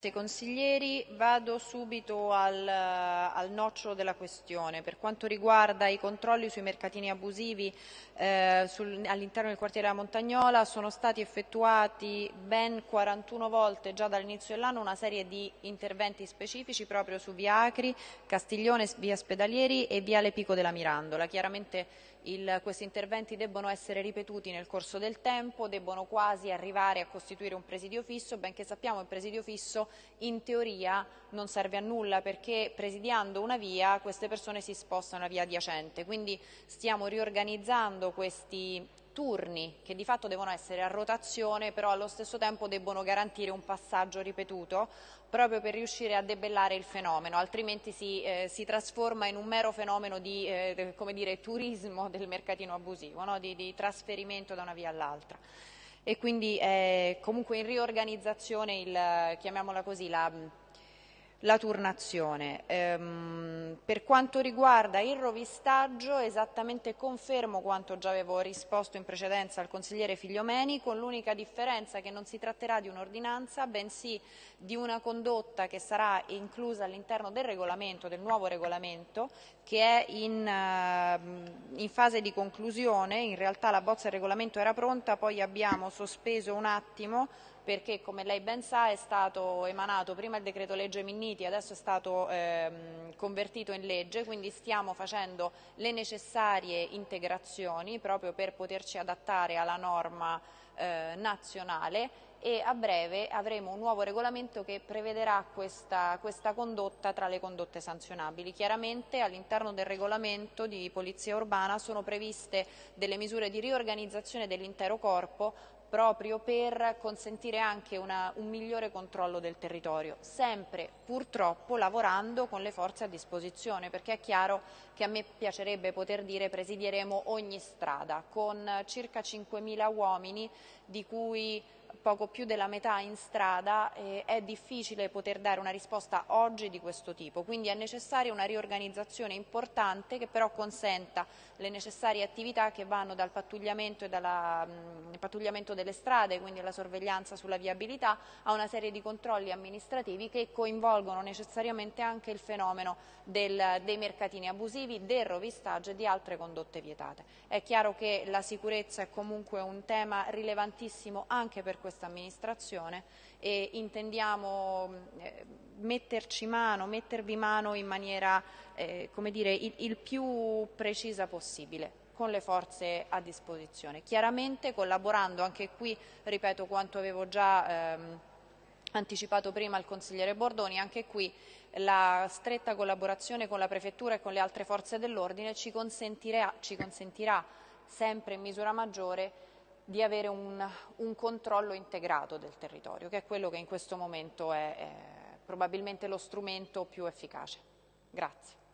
Consiglieri, vado subito al, al, nocciolo della questione. Per quanto riguarda i controlli sui mercatini abusivi eh, all'interno del quartiere della Montagnola sono stati effettuati ben 41 volte già dall'inizio dell'anno una serie di interventi specifici proprio su via Acri, Castiglione, via Spedalieri e viale Pico della Mirandola. Chiaramente il, questi interventi debbono essere ripetuti nel corso del tempo, debbono quasi arrivare a costituire un presidio fisso, benché sappiamo il presidio fisso in teoria non serve a nulla perché presidiando una via queste persone si spostano a via adiacente, quindi stiamo riorganizzando questi turni che di fatto devono essere a rotazione però allo stesso tempo debbono garantire un passaggio ripetuto proprio per riuscire a debellare il fenomeno, altrimenti si, eh, si trasforma in un mero fenomeno di eh, dire, turismo del mercatino abusivo, no? di, di trasferimento da una via all'altra e quindi è comunque in riorganizzazione il, chiamiamola così, la, la turnazione. Ehm, per quanto riguarda il rovistaggio, esattamente confermo quanto già avevo risposto in precedenza al consigliere Figliomeni, con l'unica differenza che non si tratterà di un'ordinanza, bensì di una condotta che sarà inclusa all'interno del regolamento, del nuovo regolamento, che è in, uh, in fase di conclusione. In realtà la bozza del regolamento era pronta, poi abbiamo sospeso un attimo perché come lei ben sa è stato emanato prima il decreto legge Minniti, adesso è stato ehm, convertito in legge, quindi stiamo facendo le necessarie integrazioni proprio per poterci adattare alla norma eh, nazionale e a breve avremo un nuovo regolamento che prevederà questa, questa condotta tra le condotte sanzionabili. Chiaramente all'interno del regolamento di polizia urbana sono previste delle misure di riorganizzazione dell'intero corpo proprio per consentire anche una, un migliore controllo del territorio, sempre purtroppo lavorando con le forze a disposizione, perché è chiaro che a me piacerebbe poter dire presidieremo ogni strada con circa 5.000 uomini di cui poco più della metà in strada eh, è difficile poter dare una risposta oggi di questo tipo, quindi è necessaria una riorganizzazione importante che però consenta le necessarie attività che vanno dal pattugliamento, dalla, mh, pattugliamento delle strade, quindi alla sorveglianza sulla viabilità, a una serie di controlli amministrativi che coinvolgono necessariamente anche il fenomeno del, dei mercatini abusivi, del rovistaggio e di altre condotte vietate. È chiaro che la sicurezza è comunque un tema rilevantissimo anche per questa amministrazione e intendiamo eh, metterci mano, mettervi mano in maniera eh, dire, il, il più precisa possibile con le forze a disposizione. Chiaramente collaborando anche qui, ripeto quanto avevo già ehm, anticipato prima il consigliere Bordoni, anche qui la stretta collaborazione con la Prefettura e con le altre forze dell'ordine ci ci consentirà sempre in misura maggiore di avere un, un, controllo integrato del territorio, che è quello che in questo momento è, è probabilmente lo strumento più efficace. Grazie.